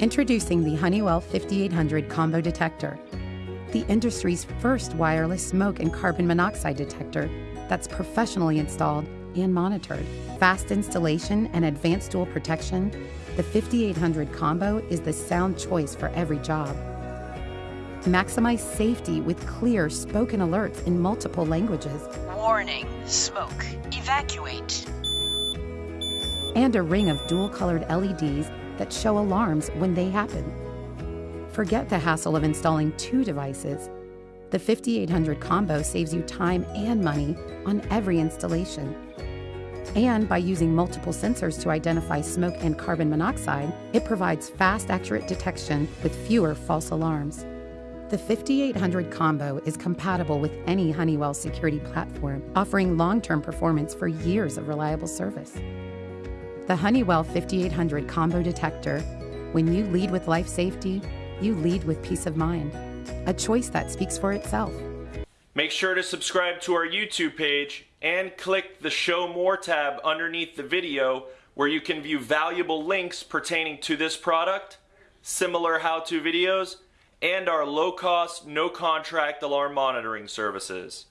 Introducing the Honeywell 5800 Combo Detector, the industry's first wireless smoke and carbon monoxide detector that's professionally installed and monitored. Fast installation and advanced dual protection, the 5800 Combo is the sound choice for every job. Maximize safety with clear spoken alerts in multiple languages. Warning, smoke, evacuate. And a ring of dual colored LEDs that show alarms when they happen. Forget the hassle of installing two devices. The 5800 combo saves you time and money on every installation. And by using multiple sensors to identify smoke and carbon monoxide, it provides fast, accurate detection with fewer false alarms. The 5800 combo is compatible with any Honeywell security platform, offering long term performance for years of reliable service. The Honeywell 5800 combo detector when you lead with life safety, you lead with peace of mind. A choice that speaks for itself. Make sure to subscribe to our YouTube page and click the Show More tab underneath the video where you can view valuable links pertaining to this product, similar how-to videos, and our low-cost, no-contract alarm monitoring services.